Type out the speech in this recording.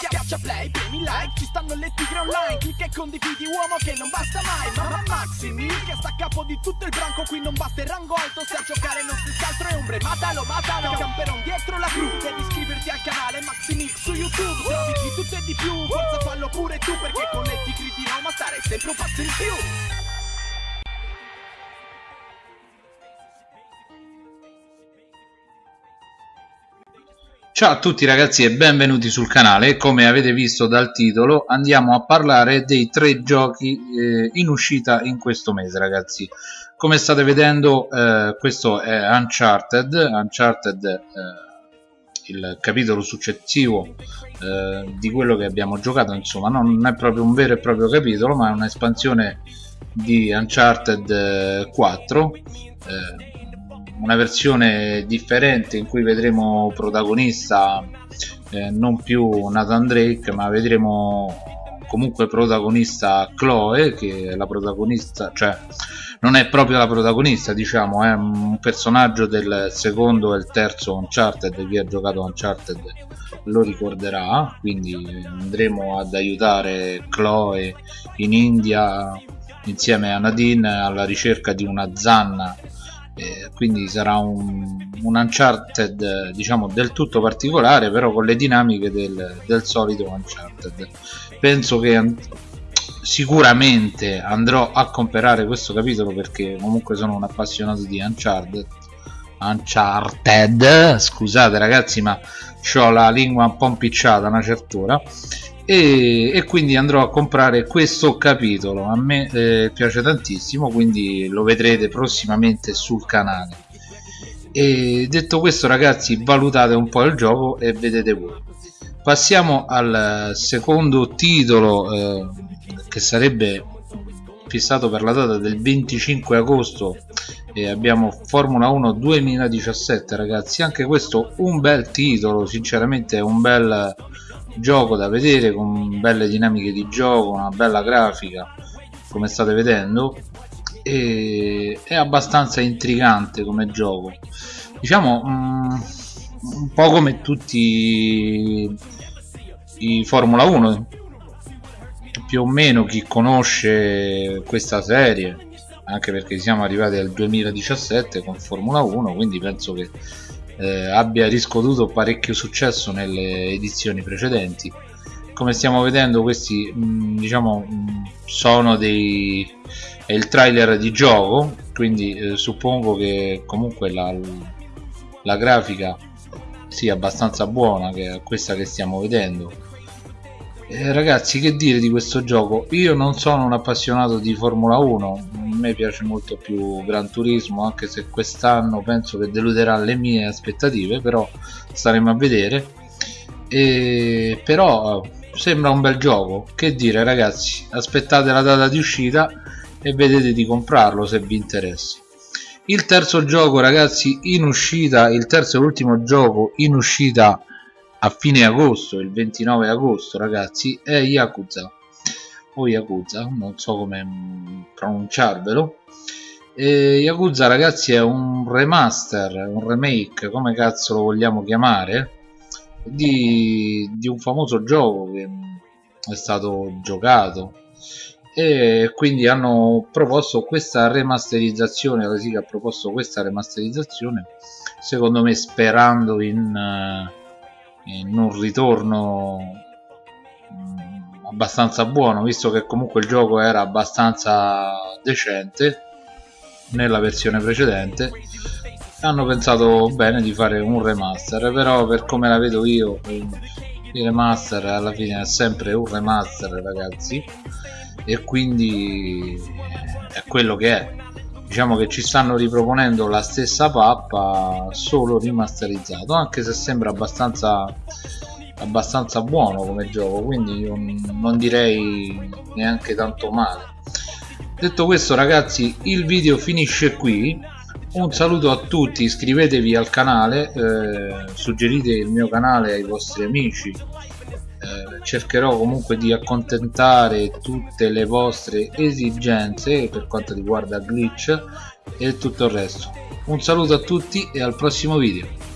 Schiaccia play, premi like, ci stanno le tigre online. Clicca e condividi uomo che non basta mai. Mamma Maximi, che sta a capo di tutto il branco. Qui non basta il rango alto, se a giocare non si altro è ombre. Matalo, matalo, camperon dietro la cru. Devi iscriverti al canale Maximix su YouTube. Trovi di tutto e di più, forza fallo pure tu Perché con le tigri di Roma stare sempre un passo in più Ciao a tutti ragazzi e benvenuti sul canale, come avete visto dal titolo andiamo a parlare dei tre giochi eh, in uscita in questo mese ragazzi. Come state vedendo eh, questo è Uncharted, Uncharted eh, il capitolo successivo eh, di quello che abbiamo giocato insomma non è proprio un vero e proprio capitolo ma è un'espansione di Uncharted 4 eh, una versione differente in cui vedremo protagonista eh, non più Nathan Drake ma vedremo comunque protagonista Chloe che è la protagonista cioè non è proprio la protagonista diciamo è un personaggio del secondo e il terzo Uncharted chi ha giocato Uncharted lo ricorderà quindi andremo ad aiutare Chloe in India insieme a Nadine alla ricerca di una zanna eh, quindi sarà un, un, Uncharted diciamo del tutto particolare però con le dinamiche del, del solito Uncharted. Penso che sicuramente andrò a comprare questo capitolo perché comunque sono un appassionato di Uncharted Uncharted scusate ragazzi ma ho la lingua un po' impicciata una certa ora e, e, quindi andrò a comprare questo capitolo. A me eh, piace tantissimo quindi lo vedrete prossimamente sul canale. E detto questo ragazzi valutate un po' il gioco e vedete voi. Passiamo al secondo titolo eh, che sarebbe fissato per la data del 25 agosto e abbiamo Formula 1 2017 ragazzi. Anche questo un bel titolo sinceramente è un bel gioco da vedere con belle dinamiche di gioco una bella grafica come state vedendo e è abbastanza intrigante come gioco. Diciamo um, un po' come tutti i Formula 1 più o meno chi conosce questa serie anche perché siamo arrivati al 2017 con Formula 1 quindi penso che eh, abbia riscuotuto parecchio successo nelle edizioni precedenti. Come stiamo vedendo questi mh, mm, diciamo mh, mm, sono dei è il trailer di gioco quindi eh, suppongo che comunque la, la grafica sia abbastanza buona che è questa che stiamo vedendo. Eh, ragazzi che dire di questo gioco? Io non sono un appassionato di Formula 1 a me piace molto più Gran Turismo anche se quest'anno penso che deluderà le mie aspettative però staremo a vedere. E però sembra un bel gioco. Che dire ragazzi aspettate la data di uscita e vedete di comprarlo se vi interessa. Il terzo gioco ragazzi in uscita il terzo e ultimo gioco in uscita a fine agosto, il 29 agosto ragazzi, è Yakuza o Yakuza, non so come mm, pronunciarvelo. E Yakuza ragazzi è un remaster, un remake, come cazzo lo vogliamo chiamare di, di un famoso gioco che è stato giocato. E quindi hanno proposto questa remasterizzazione la SIGA ha proposto questa remasterizzazione secondo me sperando in uh, in un ritorno mm, abbastanza buono visto che comunque il gioco era abbastanza decente nella versione precedente. Hanno pensato bene di fare un remaster però per come la vedo io il remaster alla fine è sempre un remaster ragazzi. E quindi è quello che è. Diciamo che ci stanno riproponendo la stessa pappa solo rimasterizzato anche se sembra abbastanza abbastanza buono come gioco quindi non direi neanche tanto male. Detto questo ragazzi il video finisce qui. Un saluto a tutti iscrivetevi al canale eh, suggerite il mio canale ai vostri amici. Eh, cercherò comunque di accontentare tutte le vostre esigenze per quanto riguarda glitch e tutto il resto. Un saluto a tutti e al prossimo video